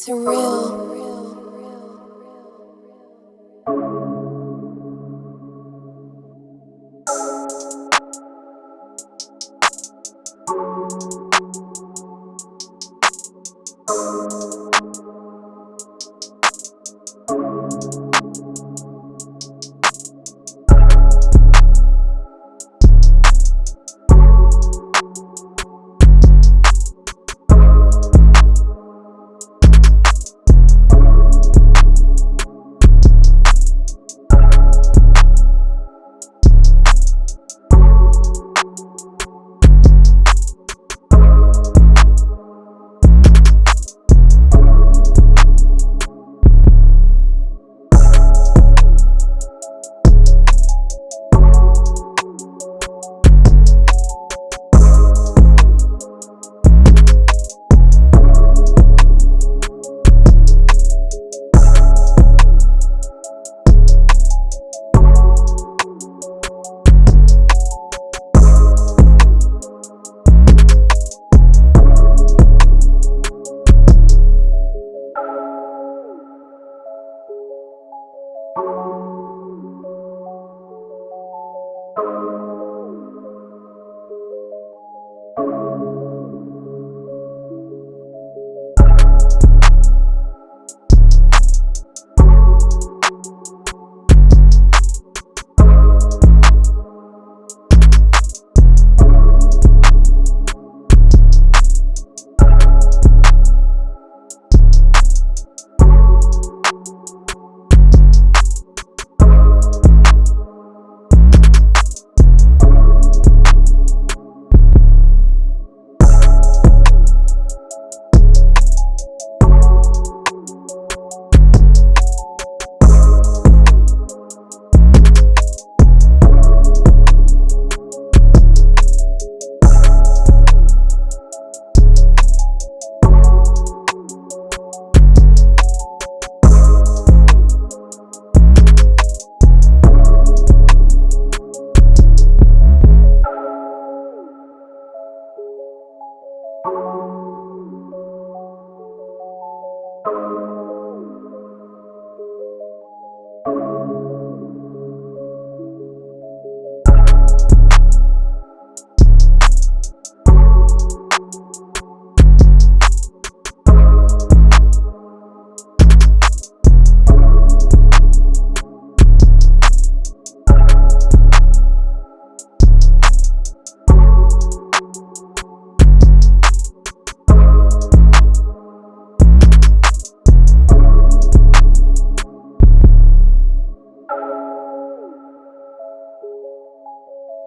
surreal.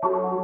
You